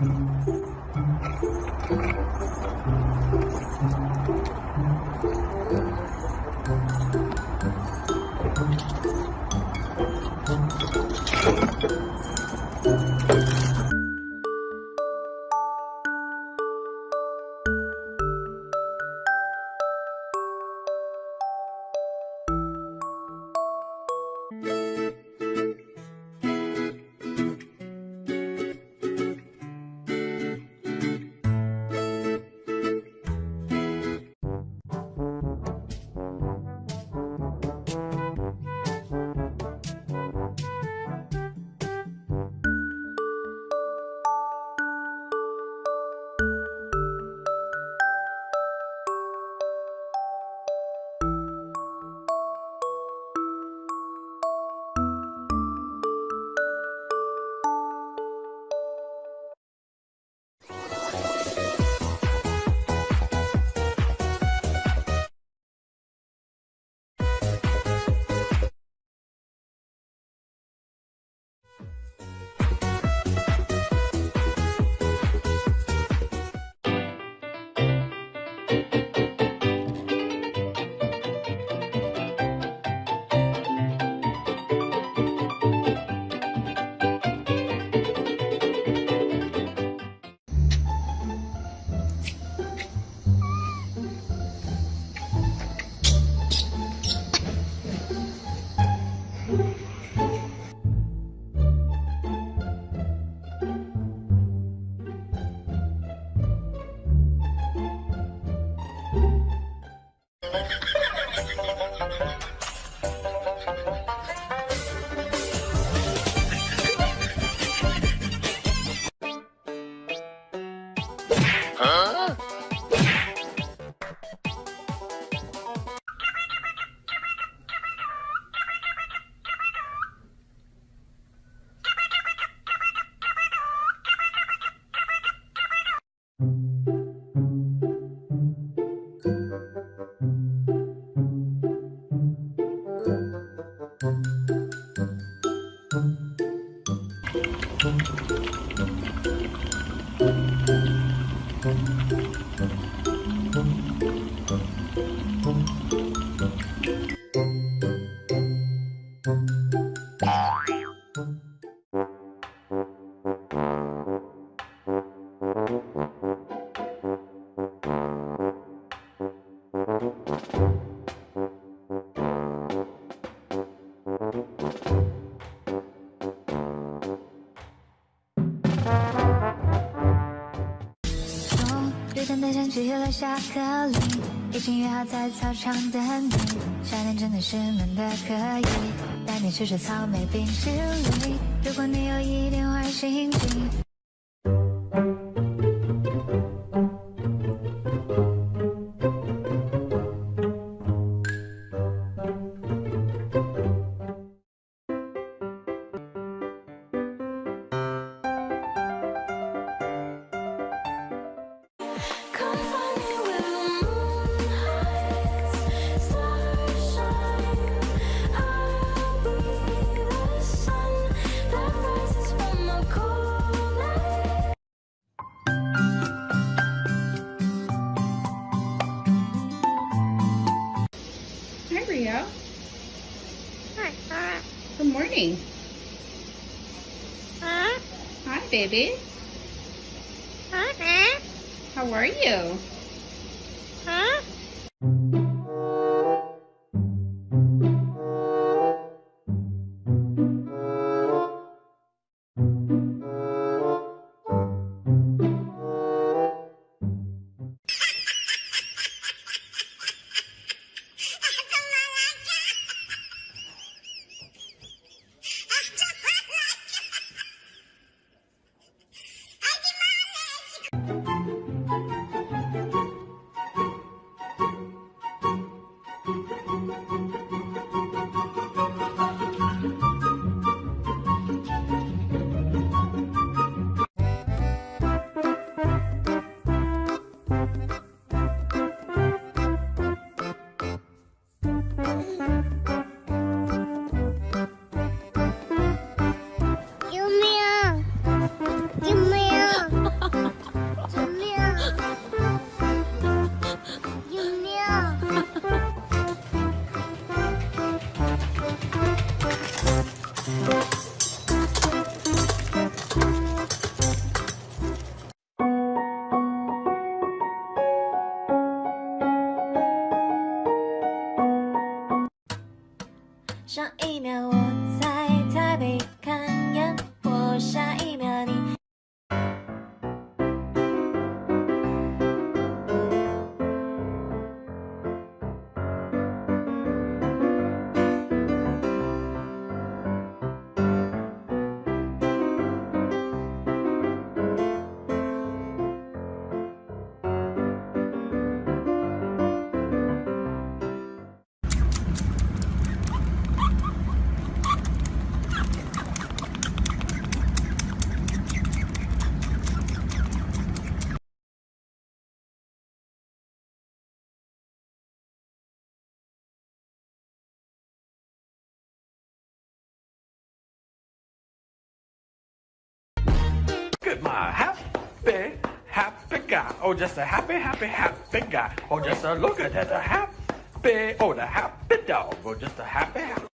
Mm-hmm. 从约定的前去留下颗粒，已经约好在操场等你。夏天真的是闷的可以，带你吃吃草莓冰淇淋。如果你有一点坏心情。Hi, baby. How are you? At my happy, happy guy. Oh, just a happy, happy, happy guy. Oh, just a look at that, a happy, oh, the happy dog. Oh, just a happy, happy.